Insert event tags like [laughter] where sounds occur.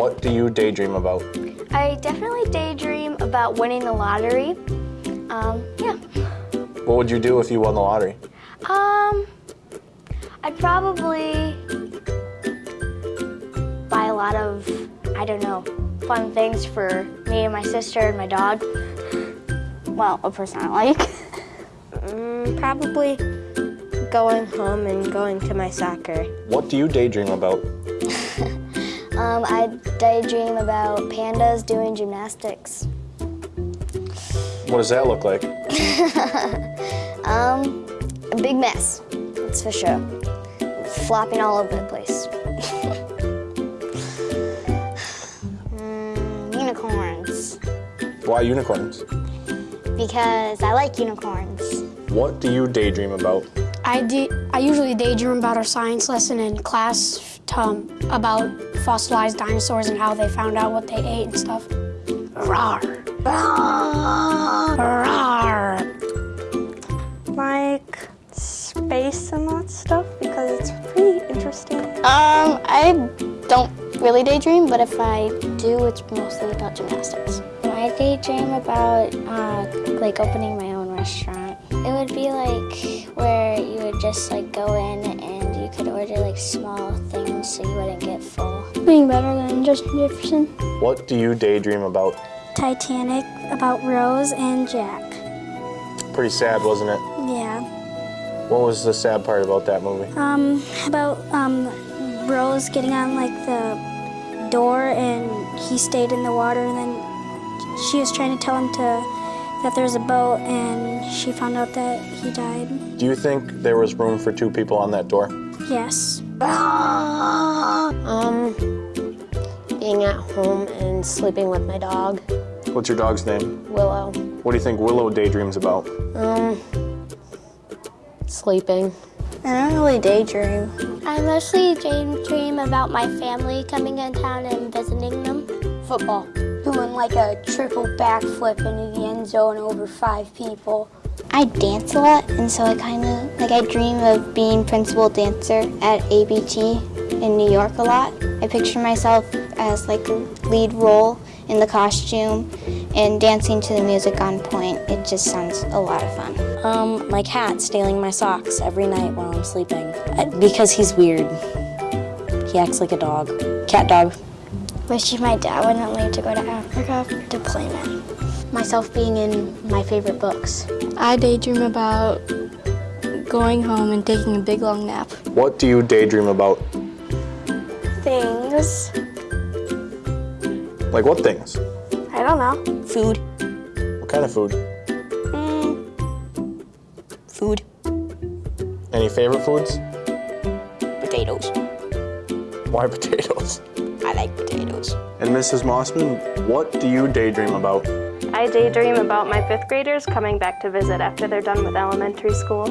What do you daydream about? I definitely daydream about winning the lottery. Um, yeah. What would you do if you won the lottery? Um, I'd probably buy a lot of, I don't know, fun things for me and my sister and my dog. Well, a person I like. [laughs] Mm, probably going home and going to my soccer. What do you daydream about? [laughs] Um, I daydream about pandas doing gymnastics. What does that look like? [laughs] Um, a big mess, that's for sure. Flopping all over the place. [laughs] Mm, unicorns, Why unicorns? because I like unicorns. What do you daydream about? I, de- I usually daydream about our science lesson in class um, about fossilized dinosaurs and how they found out what they ate and stuff. Rawr. Rawr. Like space and that stuff because it's pretty interesting. Um, I don't really daydream, but if I do, it's mostly about gymnastics. I daydream about uh, like opening my own restaurant. It would be like where you would just like go in and you could order like small things so you wouldn't get full. Being better than Justin Jefferson. What do you daydream about? Titanic about Rose and Jack. Pretty sad, wasn't it? Yeah. What was the sad part about that movie? Um, about um, Rose getting on like the door and he stayed in the water and then she was trying to tell him to that there's a boat and she found out that he died. Do you think there was room for two people on that door? Yes. [laughs] Um, being at home and sleeping with my dog, What's your dog's name? Willow. What do you think Willow daydreams about? Um, sleeping. I don't really daydream. I mostly daydream about my family coming in town and visiting them. football, doing like a triple backflip into the end zone over five people. I dance a lot, and so I kind of like I dream of being principal dancer at ABT in New York a lot. I picture myself as like a lead role in the costume and dancing to the music on point. It just sounds a lot of fun. Um, my cat stealing my socks every night while I'm sleeping Uh, because he's weird. He acts like a dog. Cat dog. Wish my dad wouldn't leave to go to Africa deployment. Myself being in my favorite books. I daydream about going home and taking a big long nap. What do you daydream about? Things. Like what things? I don't know. Food. What kind of food? Mm. Food. Any favorite foods? Potatoes. Why potatoes? I like potatoes. And Mrs. Mossman, what do you daydream about? I daydream about my fifth graders coming back to visit after they're done with elementary school.